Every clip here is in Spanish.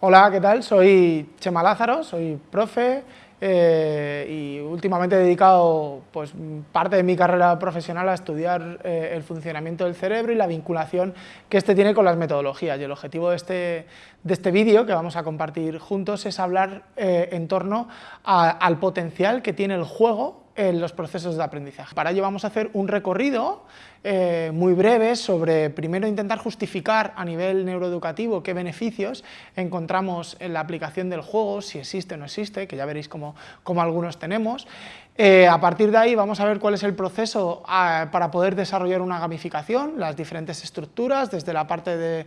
Hola, ¿qué tal? Soy Chema Lázaro, soy profe eh, y últimamente he dedicado pues, parte de mi carrera profesional a estudiar eh, el funcionamiento del cerebro y la vinculación que éste tiene con las metodologías. Y el objetivo de este, de este vídeo que vamos a compartir juntos es hablar eh, en torno al potencial que tiene el juego en los procesos de aprendizaje. Para ello vamos a hacer un recorrido eh, muy breve sobre, primero, intentar justificar a nivel neuroeducativo qué beneficios encontramos en la aplicación del juego, si existe o no existe, que ya veréis cómo, algunos tenemos. Eh, a partir de ahí vamos a ver cuál es el proceso ah, para poder desarrollar una gamificación, las diferentes estructuras, desde la parte de,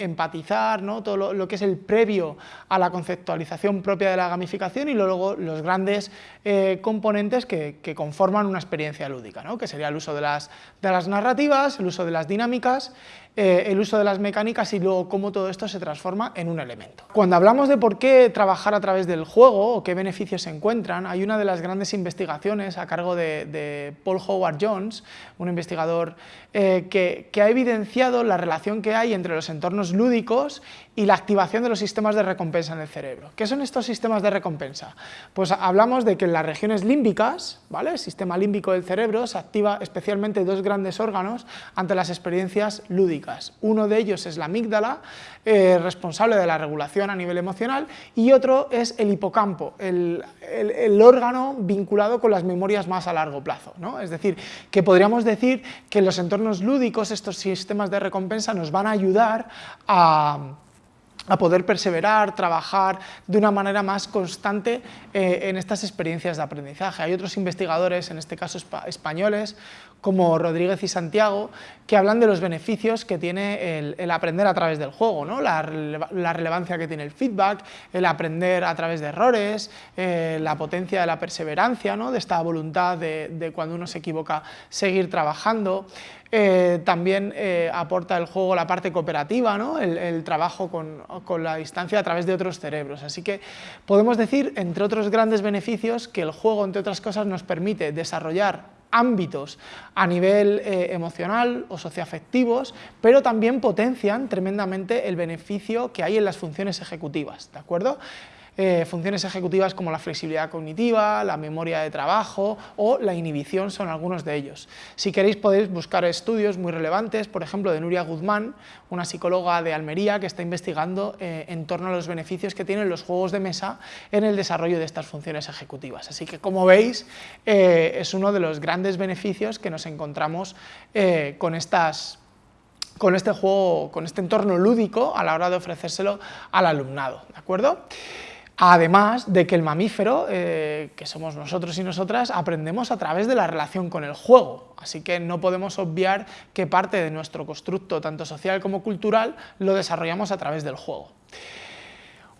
empatizar, ¿no? todo lo, que es el previo a la conceptualización propia de la gamificación y luego los grandes eh, componentes que, conforman una experiencia lúdica, ¿no? que sería el uso de las, de las narrativas, el uso de las dinámicas, eh, el uso de las mecánicas y luego cómo todo esto se transforma en un elemento. Cuando hablamos de por qué trabajar a través del juego o qué beneficios se encuentran, hay una de las grandes investigaciones a cargo de, Paul Howard Jones, un investigador eh, que, ha evidenciado la relación que hay entre los entornos lúdicos y la activación de los sistemas de recompensa en el cerebro. ¿Qué son estos sistemas de recompensa? Pues hablamos de que en las regiones límbicas, ¿vale? el sistema límbico del cerebro, se activa especialmente dos grandes órganos ante las experiencias lúdicas. Uno de ellos es la amígdala, eh, responsable de la regulación a nivel emocional, y otro es el hipocampo, el, órgano vinculado con las memorias más a largo plazo. Es decir, que podríamos decir que los entornos lúdicos estos sistemas de recompensa nos van a ayudar a a poder perseverar, trabajar de una manera más constante eh, en estas experiencias de aprendizaje. Hay otros investigadores, en este caso españoles, como Rodríguez y Santiago, que hablan de los beneficios que tiene el, aprender a través del juego, ¿no? la, relevancia que tiene el feedback, el aprender a través de errores, eh, la potencia de la perseverancia, ¿no? de esta voluntad de, cuando uno se equivoca seguir trabajando. Eh, también eh, aporta el juego la parte cooperativa, ¿no? el, trabajo con, con la distancia a través de otros cerebros. Así que podemos decir, entre otros grandes beneficios, que el juego, entre otras cosas, nos permite desarrollar ámbitos a nivel eh, emocional o socioafectivos, pero también potencian tremendamente el beneficio que hay en las funciones ejecutivas, ¿de acuerdo? Eh, funciones ejecutivas como la flexibilidad cognitiva, la memoria de trabajo o la inhibición son algunos de ellos. Si queréis podéis buscar estudios muy relevantes, por ejemplo de Nuria Guzmán, una psicóloga de Almería que está investigando eh, en torno a los beneficios que tienen los juegos de mesa en el desarrollo de estas funciones ejecutivas. Así que como veis eh, es uno de los grandes beneficios que nos encontramos con estas con este juego, con este entorno lúdico a la hora de ofrecérselo al alumnado, ¿de acuerdo? Además de que el mamífero, eh, que somos nosotros y nosotras, aprendemos a través de la relación con el juego, así que no podemos obviar que parte de nuestro constructo, tanto social como cultural, lo desarrollamos a través del juego.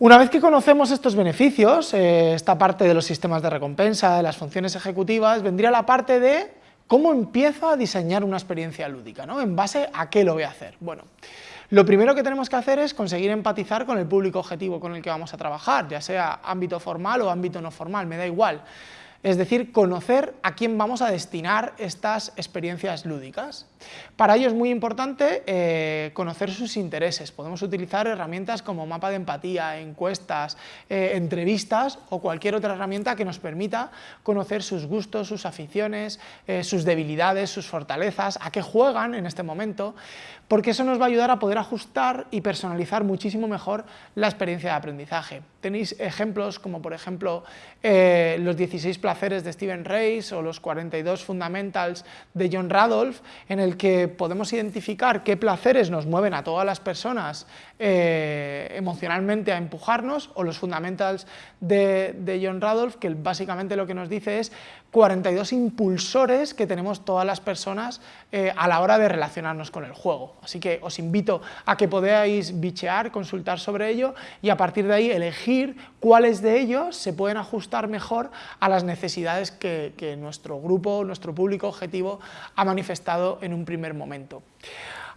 Una vez que conocemos estos beneficios, eh, esta parte de los sistemas de recompensa, de las funciones ejecutivas, vendría la parte de cómo empiezo a diseñar una experiencia lúdica, ¿no? ¿En base a qué lo voy a hacer? Bueno, lo primero que tenemos que hacer es conseguir empatizar con el público objetivo con el que vamos a trabajar, ya sea ámbito formal o ámbito no formal, me da igual es decir, conocer a quién vamos a destinar estas experiencias lúdicas. Para ello es muy importante eh, conocer sus intereses, podemos utilizar herramientas como mapa de empatía, encuestas, eh, entrevistas o cualquier otra herramienta que nos permita conocer sus gustos, sus aficiones, eh, sus debilidades, sus fortalezas, a qué juegan en este momento, porque eso nos va a ayudar a poder ajustar y personalizar muchísimo mejor la experiencia de aprendizaje. Tenéis ejemplos como por ejemplo los 16 placeres de Steven Reis o los 42 fundamentals de John Radolf, en el que podemos identificar qué placeres nos mueven a todas las personas eh, emocionalmente a empujarnos, o los fundamentals de, John Radolf, que básicamente lo que nos dice es 42 impulsores que tenemos todas las personas eh, a la hora de relacionarnos con el juego. Así que os invito a que podáis bichear, consultar sobre ello y a partir de ahí elegir cuáles de ellos se pueden ajustar mejor a las necesidades que nuestro grupo, nuestro público objetivo ha manifestado en un primer momento.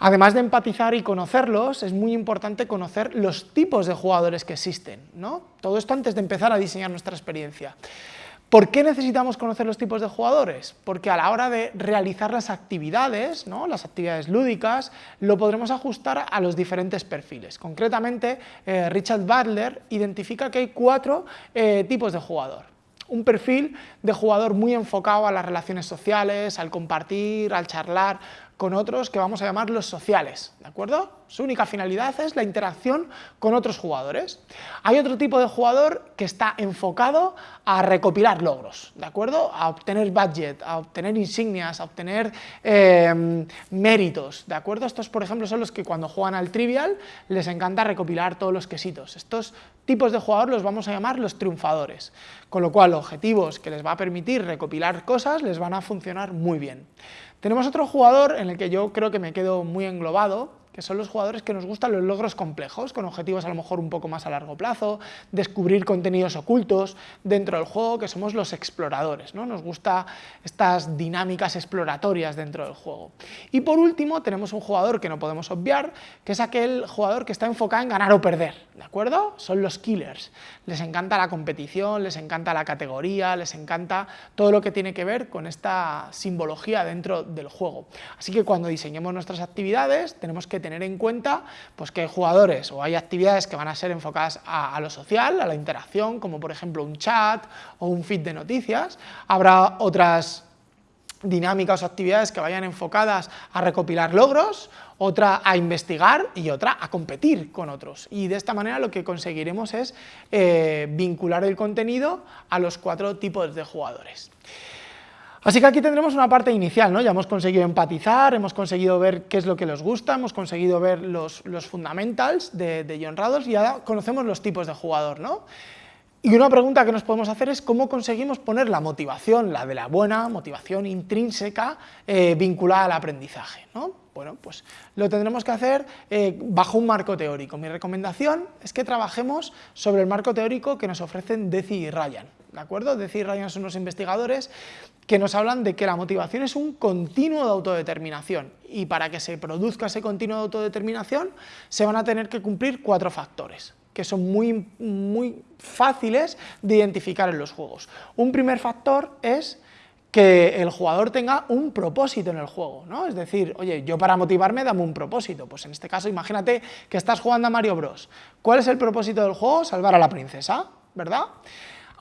Además de empatizar y conocerlos, es muy importante conocer los tipos de jugadores que existen. ¿no? Todo esto antes de empezar a diseñar nuestra experiencia. ¿Por qué necesitamos conocer los tipos de jugadores? Porque a la hora de realizar las actividades, ¿no? las actividades lúdicas, lo podremos ajustar a los diferentes perfiles. Concretamente, eh, Richard Butler identifica que hay cuatro eh, tipos de jugador un perfil de jugador muy enfocado a las relaciones sociales, al compartir, al charlar con otros que vamos a llamar los sociales, ¿de acuerdo? Su única finalidad es la interacción con otros jugadores. Hay otro tipo de jugador que está enfocado a recopilar logros, ¿de acuerdo? A obtener budget, a obtener insignias, a obtener eh, méritos, ¿de acuerdo? Estos, por ejemplo, son los que cuando juegan al Trivial les encanta recopilar todos los quesitos. Estos tipos de jugador los vamos a llamar los triunfadores, con lo cual objetivos que les va a permitir recopilar cosas les van a funcionar muy bien. Tenemos otro jugador en el que yo creo que me quedo muy englobado, que son los jugadores que nos gustan los logros complejos, con objetivos a lo mejor un poco más a largo plazo, descubrir contenidos ocultos dentro del juego, que somos los exploradores, ¿no? nos gusta estas dinámicas exploratorias dentro del juego. Y por último tenemos un jugador que no podemos obviar, que es aquel jugador que está enfocado en ganar o perder, ¿de acuerdo? Son los killers, les encanta la competición, les encanta la categoría, les encanta todo lo que tiene que ver con esta simbología dentro del juego. Así que cuando diseñemos nuestras actividades tenemos que tener en cuenta pues, que hay jugadores o hay actividades que van a ser enfocadas a, lo social, a la interacción, como por ejemplo un chat o un feed de noticias. Habrá otras dinámicas o actividades que vayan enfocadas a recopilar logros, otra a investigar y otra a competir con otros. Y de esta manera lo que conseguiremos es eh, vincular el contenido a los cuatro tipos de jugadores. Así que aquí tendremos una parte inicial, ¿no? ya hemos conseguido empatizar, hemos conseguido ver qué es lo que les gusta, hemos conseguido ver los, fundamentals de, de John Rados y ya conocemos los tipos de jugador. ¿no? Y una pregunta que nos podemos hacer es cómo conseguimos poner la motivación, la de la buena, motivación intrínseca, eh, vinculada al aprendizaje. ¿no? Bueno, pues lo tendremos que hacer eh, bajo un marco teórico. Mi recomendación es que trabajemos sobre el marco teórico que nos ofrecen Deci y Ryan. ¿De acuerdo? Deci y Ryan son unos investigadores que nos hablan de que la motivación es un continuo de autodeterminación y para que se produzca ese continuo de autodeterminación se van a tener que cumplir cuatro factores que son muy, muy fáciles de identificar en los juegos. Un primer factor es que el jugador tenga un propósito en el juego, ¿no? Es decir, oye, yo para motivarme dame un propósito, pues en este caso imagínate que estás jugando a Mario Bros. ¿Cuál es el propósito del juego? Salvar a la princesa, ¿verdad?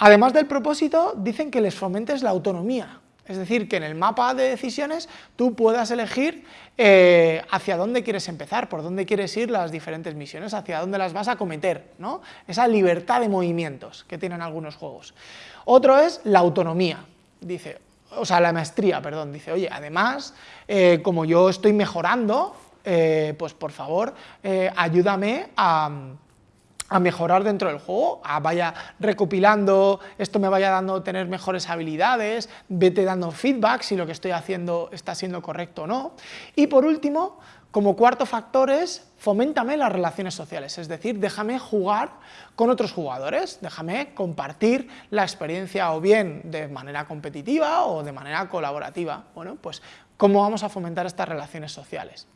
Además del propósito, dicen que les fomentes la autonomía, es decir, que en el mapa de decisiones tú puedas elegir eh, hacia dónde quieres empezar, por dónde quieres ir las diferentes misiones, hacia dónde las vas a cometer, ¿no? Esa libertad de movimientos que tienen algunos juegos. Otro es la autonomía, dice, o sea, la maestría, perdón, dice, oye, además, eh, como yo estoy mejorando, eh, pues por favor, ayúdame a a mejorar dentro del juego, a vaya recopilando, esto me vaya dando tener mejores habilidades, vete dando feedback si lo que estoy haciendo está siendo correcto o no. Y por último, como cuarto factor es, foméntame las relaciones sociales, es decir, déjame jugar con otros jugadores, déjame compartir la experiencia o bien de manera competitiva o de manera colaborativa. Bueno, pues, ¿cómo vamos a fomentar estas relaciones sociales?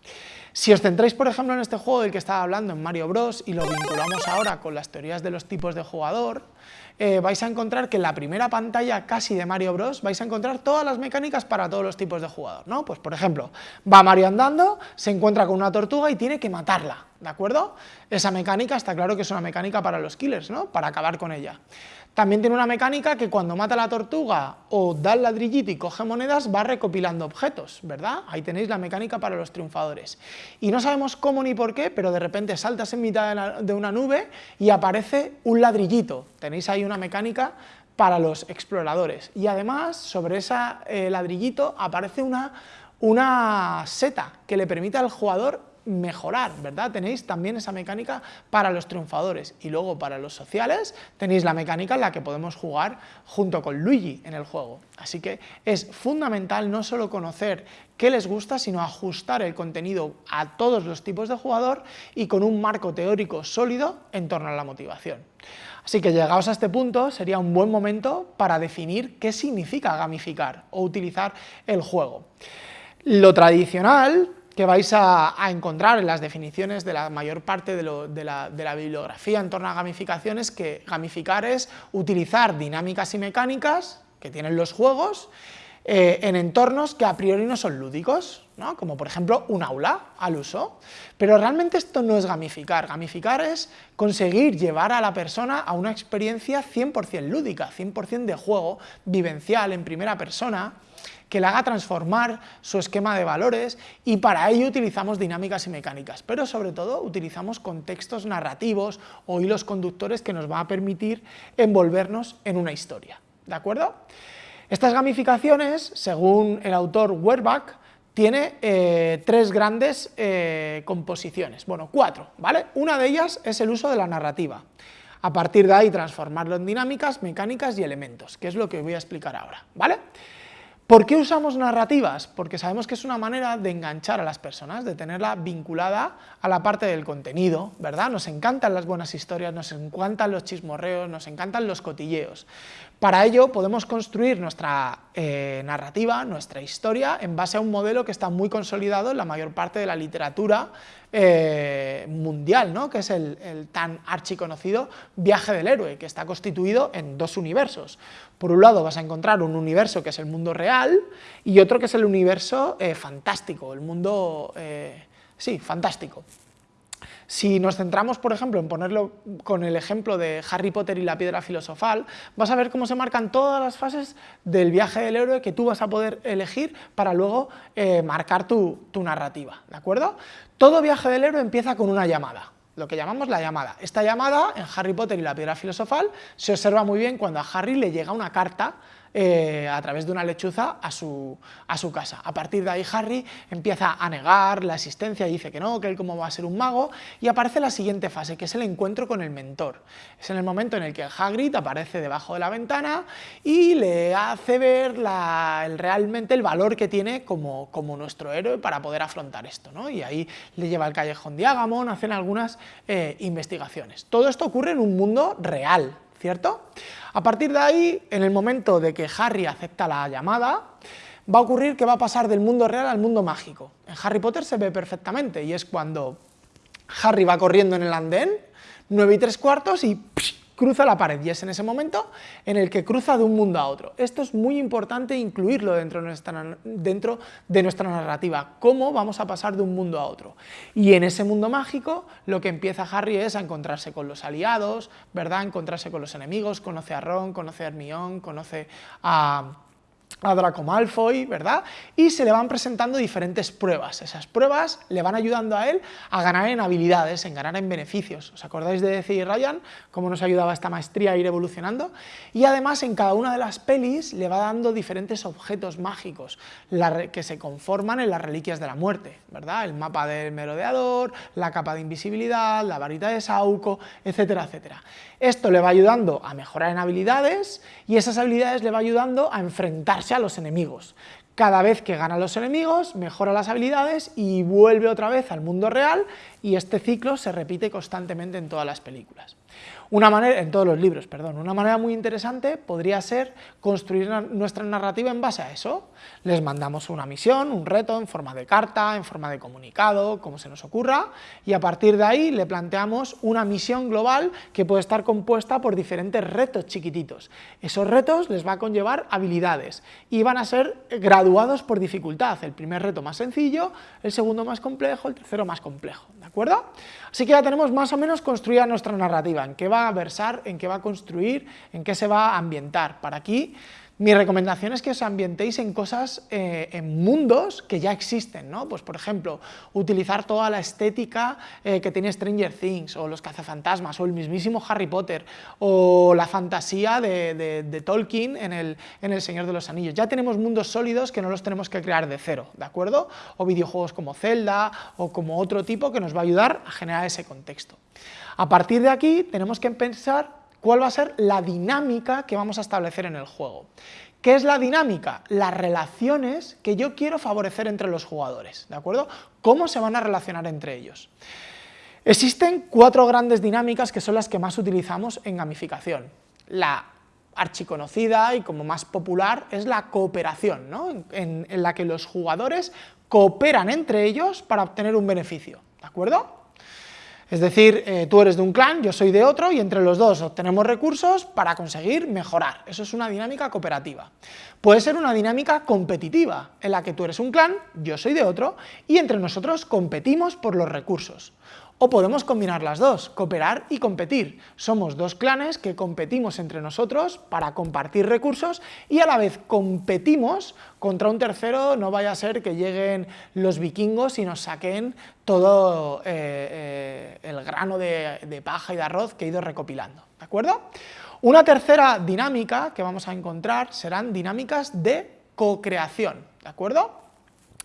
Si os centráis, por ejemplo, en este juego del que estaba hablando, en Mario Bros, y lo vinculamos ahora con las teorías de los tipos de jugador, eh, vais a encontrar que en la primera pantalla casi de Mario Bros vais a encontrar todas las mecánicas para todos los tipos de jugador, ¿no? Pues por ejemplo, va Mario andando, se encuentra con una tortuga y tiene que matarla, ¿de acuerdo? Esa mecánica está claro que es una mecánica para los killers, ¿no? Para acabar con ella. También tiene una mecánica que cuando mata la tortuga o da el ladrillito y coge monedas va recopilando objetos, ¿verdad? Ahí tenéis la mecánica para los triunfadores. Y no sabemos cómo ni por qué, pero de repente saltas en mitad de, una nube y aparece un ladrillito. Tenéis ahí una mecánica para los exploradores. Y además, sobre ese eh, ladrillito aparece una, una seta que le permite al jugador mejorar, ¿verdad? Tenéis también esa mecánica para los triunfadores y luego para los sociales tenéis la mecánica en la que podemos jugar junto con Luigi en el juego. Así que es fundamental no solo conocer qué les gusta, sino ajustar el contenido a todos los tipos de jugador y con un marco teórico sólido en torno a la motivación. Así que llegados a este punto sería un buen momento para definir qué significa gamificar o utilizar el juego. Lo tradicional que vais a, encontrar en las definiciones de la mayor parte de, la, bibliografía en torno a gamificación es que gamificar es utilizar dinámicas y mecánicas que tienen los juegos eh, en entornos que a priori no son lúdicos, ¿no? como por ejemplo un aula al uso. Pero realmente esto no es gamificar, gamificar es conseguir llevar a la persona a una experiencia 100% lúdica, 100% de juego, vivencial, en primera persona, que le haga transformar su esquema de valores y para ello utilizamos dinámicas y mecánicas, pero sobre todo utilizamos contextos narrativos o hilos conductores que nos van a permitir envolvernos en una historia, ¿de acuerdo? Estas gamificaciones, según el autor Werbach, tiene eh, tres grandes eh, composiciones, bueno, cuatro, ¿vale? Una de ellas es el uso de la narrativa. A partir de ahí transformarlo en dinámicas, mecánicas y elementos, que es lo que voy a explicar ahora, ¿vale? ¿Por qué usamos narrativas? Porque sabemos que es una manera de enganchar a las personas, de tenerla vinculada a la parte del contenido, ¿verdad? Nos encantan las buenas historias, nos encantan los chismorreos, nos encantan los cotilleos. Para ello podemos construir nuestra eh, narrativa, nuestra historia, en base a un modelo que está muy consolidado en la mayor parte de la literatura eh, mundial, ¿no? que es el, tan archiconocido viaje del héroe, que está constituido en dos universos. Por un lado vas a encontrar un universo que es el mundo real y otro que es el universo eh, fantástico, el mundo, sí, fantástico. Si nos centramos, por ejemplo, en ponerlo con el ejemplo de Harry Potter y la piedra filosofal, vas a ver cómo se marcan todas las fases del viaje del héroe que tú vas a poder elegir para luego eh, marcar tu, tu narrativa, ¿de acuerdo? Todo viaje del héroe empieza con una llamada, lo que llamamos la llamada. Esta llamada, en Harry Potter y la piedra filosofal, se observa muy bien cuando a Harry le llega una carta eh, a través de una lechuza a su, a su casa. A partir de ahí Harry empieza a negar la existencia, dice que no, que él cómo va a ser un mago, y aparece la siguiente fase, que es el encuentro con el mentor. Es en el momento en el que Hagrid aparece debajo de la ventana y le hace ver el, realmente el valor que tiene como, como nuestro héroe para poder afrontar esto, ¿no? y ahí le lleva al callejón de Agamon, hacen algunas eh, investigaciones. Todo esto ocurre en un mundo real, ¿cierto? A partir de ahí, en el momento de que Harry acepta la llamada, va a ocurrir que va a pasar del mundo real al mundo mágico. En Harry Potter se ve perfectamente y es cuando Harry va corriendo en el andén, 9 y 3 cuartos y cruza la pared y es en ese momento en el que cruza de un mundo a otro. Esto es muy importante incluirlo dentro de nuestra, narrativa, cómo vamos a pasar de un mundo a otro. Y en ese mundo mágico lo que empieza Harry es a encontrarse con los aliados, ¿verdad? encontrarse con los enemigos, conoce a Ron, conoce a Hermione, conoce a a Draco Malfoy, ¿verdad? Y se le van presentando diferentes pruebas. Esas pruebas le van ayudando a él a ganar en habilidades, en ganar en beneficios. ¿Os acordáis de decir Ryan cómo nos ayudaba esta maestría a ir evolucionando? Y además en cada una de las pelis le va dando diferentes objetos mágicos que se conforman en las reliquias de la muerte, ¿verdad? El mapa del merodeador, la capa de invisibilidad, la varita de Sauco, etcétera, etcétera. Esto le va ayudando a mejorar en habilidades y esas habilidades le va ayudando a enfrentarse a los enemigos. Cada vez que gana los enemigos, mejora las habilidades y vuelve otra vez al mundo real y este ciclo se repite constantemente en todas las películas. Una manera, en todos los libros, perdón, una manera muy interesante podría ser construir nuestra narrativa en base a eso. Les mandamos una misión, un reto en forma de carta, en forma de comunicado, como se nos ocurra, y a partir de ahí le planteamos una misión global que puede estar compuesta por diferentes retos chiquititos. Esos retos les va a conllevar habilidades y van a ser graduados por dificultad. El primer reto más sencillo, el segundo más complejo, el tercero más complejo, ¿de acuerdo? Así que ya tenemos más o menos construida nuestra narrativa, en qué va versar, en qué va a construir, en qué se va a ambientar. Para aquí mi recomendación es que os ambientéis en cosas, eh, en mundos que ya existen, ¿no? Pues por ejemplo, utilizar toda la estética eh, que tiene Stranger Things, o los cazafantasmas, o el mismísimo Harry Potter, o la fantasía de, Tolkien en el, en el, Señor de los Anillos. Ya tenemos mundos sólidos que no los tenemos que crear de cero, ¿de acuerdo? O videojuegos como Zelda, o como otro tipo que nos va a ayudar a generar ese contexto. A partir de aquí tenemos que pensar cuál va a ser la dinámica que vamos a establecer en el juego. ¿Qué es la dinámica? Las relaciones que yo quiero favorecer entre los jugadores, ¿de acuerdo? ¿Cómo se van a relacionar entre ellos? Existen cuatro grandes dinámicas que son las que más utilizamos en gamificación. La archiconocida y como más popular es la cooperación, ¿no? en, en la que los jugadores cooperan entre ellos para obtener un beneficio, ¿de acuerdo? Es decir, eh, tú eres de un clan, yo soy de otro, y entre los dos obtenemos recursos para conseguir mejorar. Eso es una dinámica cooperativa. Puede ser una dinámica competitiva, en la que tú eres un clan, yo soy de otro, y entre nosotros competimos por los recursos. O podemos combinar las dos, cooperar y competir. Somos dos clanes que competimos entre nosotros para compartir recursos y a la vez competimos contra un tercero, no vaya a ser que lleguen los vikingos y nos saquen todo eh, eh, el grano de, paja y de arroz que he ido recopilando, ¿de acuerdo? Una tercera dinámica que vamos a encontrar serán dinámicas de co-creación, ¿de acuerdo?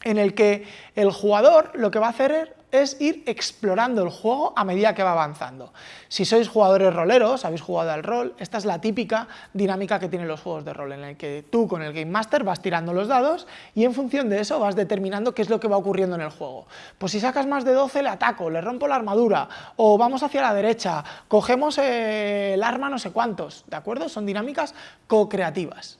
En el que el jugador lo que va a hacer es ir explorando el juego a medida que va avanzando. Si sois jugadores roleros, habéis jugado al rol, esta es la típica dinámica que tienen los juegos de rol, en el que tú con el Game Master vas tirando los dados y en función de eso vas determinando qué es lo que va ocurriendo en el juego. Pues si sacas más de 12 le ataco, le rompo la armadura, o vamos hacia la derecha, cogemos el arma no sé cuántos, ¿de acuerdo? Son dinámicas co-creativas.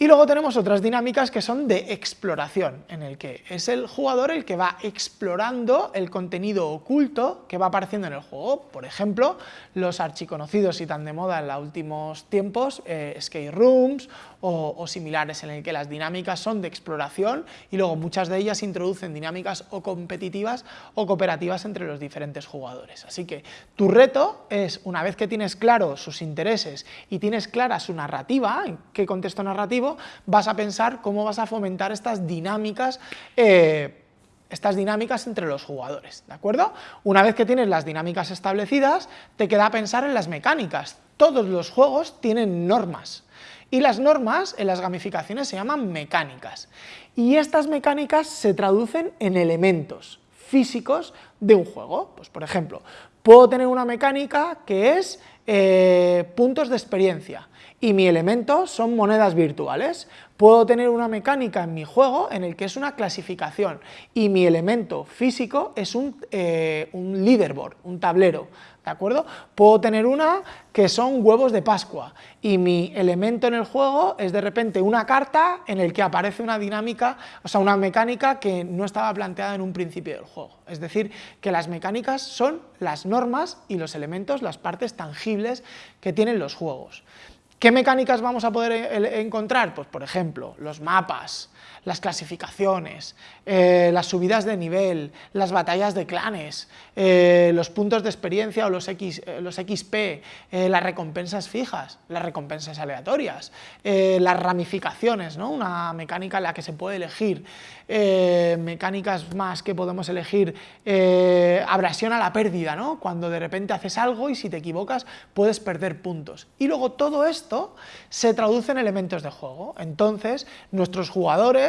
Y luego tenemos otras dinámicas que son de exploración, en el que es el jugador el que va explorando el contenido oculto que va apareciendo en el juego. Por ejemplo, los archiconocidos y tan de moda en los últimos tiempos, eh, escape rooms o, similares, en el que las dinámicas son de exploración y luego muchas de ellas introducen dinámicas o competitivas o cooperativas entre los diferentes jugadores. Así que tu reto es, una vez que tienes claro sus intereses y tienes clara su narrativa, en qué contexto narrativo, vas a pensar cómo vas a fomentar estas dinámicas eh, estas dinámicas entre los jugadores, ¿de acuerdo? Una vez que tienes las dinámicas establecidas, te queda pensar en las mecánicas. Todos los juegos tienen normas, y las normas en las gamificaciones se llaman mecánicas. Y estas mecánicas se traducen en elementos físicos de un juego. Pues, por ejemplo, puedo tener una mecánica que es eh, puntos de experiencia y mi elemento son monedas virtuales. Puedo tener una mecánica en mi juego en el que es una clasificación y mi elemento físico es un, eh, un leaderboard, un tablero. ¿de acuerdo? Puedo tener una que son huevos de Pascua y mi elemento en el juego es de repente una carta en el que aparece una dinámica, o sea, una mecánica que no estaba planteada en un principio del juego. Es decir, que las mecánicas son las normas y los elementos, las partes tangibles que tienen los juegos. ¿Qué mecánicas vamos a poder encontrar? Pues, por ejemplo, los mapas, las clasificaciones, eh, las subidas de nivel, las batallas de clanes, eh, los puntos de experiencia o los, X, los XP, las recompensas fijas, las recompensas aleatorias, las ramificaciones, ¿no? una mecánica en la que se puede elegir, mecánicas más que podemos elegir, abrasión a la pérdida, ¿no? cuando de repente haces algo y si te equivocas puedes perder puntos. Y luego todo esto se traduce en elementos de juego. Entonces, nuestros jugadores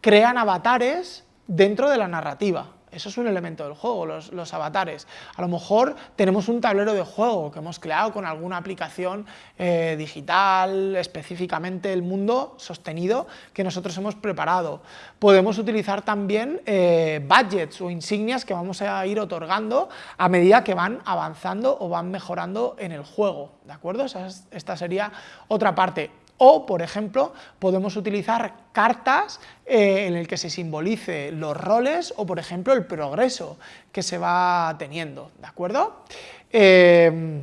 crean avatares dentro de la narrativa. Eso es un elemento del juego, los, avatares. A lo mejor tenemos un tablero de juego que hemos creado con alguna aplicación eh, digital, específicamente el mundo sostenido que nosotros hemos preparado. Podemos utilizar también eh, budgets o insignias que vamos a ir otorgando a medida que van avanzando o van mejorando en el juego. ¿De acuerdo? esta sería otra parte. O, por ejemplo, podemos utilizar cartas eh, en el que se simbolice los roles o, por ejemplo, el progreso que se va teniendo, ¿de acuerdo? Eh,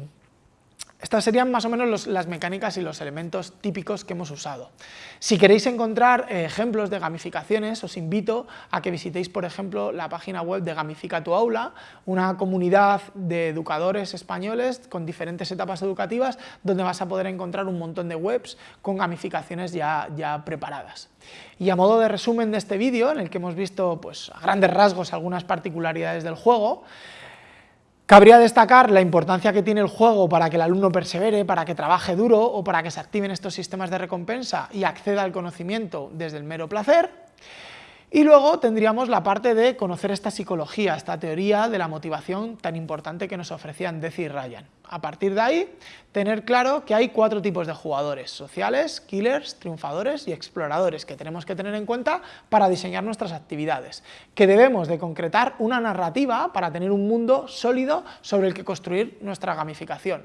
estas serían más o menos las mecánicas y los elementos típicos que hemos usado. Si queréis encontrar eh, ejemplos de gamificaciones, os invito a que visitéis, por ejemplo, la página web de Gamifica tu Aula, una comunidad de educadores españoles con diferentes etapas educativas, donde vas a poder encontrar un montón de webs con gamificaciones ya, ya preparadas. Y a modo de resumen de este vídeo, en el que hemos visto pues, a grandes rasgos algunas particularidades del juego, Cabría destacar la importancia que tiene el juego para que el alumno persevere, para que trabaje duro o para que se activen estos sistemas de recompensa y acceda al conocimiento desde el mero placer. Y luego tendríamos la parte de conocer esta psicología, esta teoría de la motivación tan importante que nos ofrecían Deci y Ryan. A partir de ahí, tener claro que hay cuatro tipos de jugadores, sociales, killers, triunfadores y exploradores, que tenemos que tener en cuenta para diseñar nuestras actividades, que debemos de concretar una narrativa para tener un mundo sólido sobre el que construir nuestra gamificación.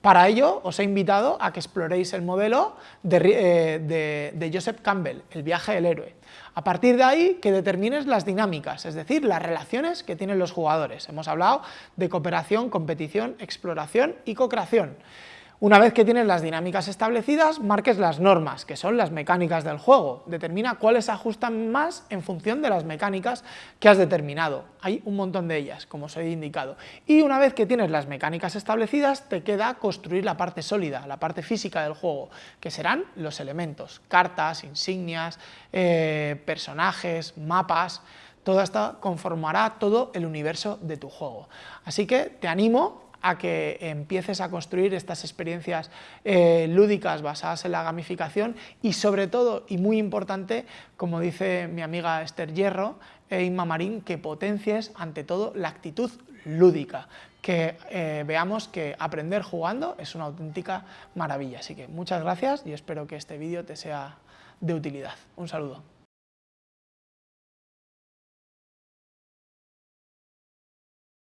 Para ello, os he invitado a que exploréis el modelo de, de, Joseph Campbell, el viaje del héroe. A partir de ahí, que determines las dinámicas, es decir, las relaciones que tienen los jugadores. Hemos hablado de cooperación, competición, exploración y co-creación. Una vez que tienes las dinámicas establecidas, marques las normas, que son las mecánicas del juego. Determina cuáles se ajustan más en función de las mecánicas que has determinado. Hay un montón de ellas, como os he indicado. Y una vez que tienes las mecánicas establecidas, te queda construir la parte sólida, la parte física del juego, que serán los elementos, cartas, insignias, eh, personajes, mapas... Todo esto conformará todo el universo de tu juego. Así que te animo a que empieces a construir estas experiencias eh, lúdicas basadas en la gamificación y sobre todo, y muy importante, como dice mi amiga Esther Hierro e Inma Marín, que potencies ante todo la actitud lúdica, que eh, veamos que aprender jugando es una auténtica maravilla. Así que muchas gracias y espero que este vídeo te sea de utilidad. Un saludo.